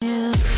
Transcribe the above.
Yeah.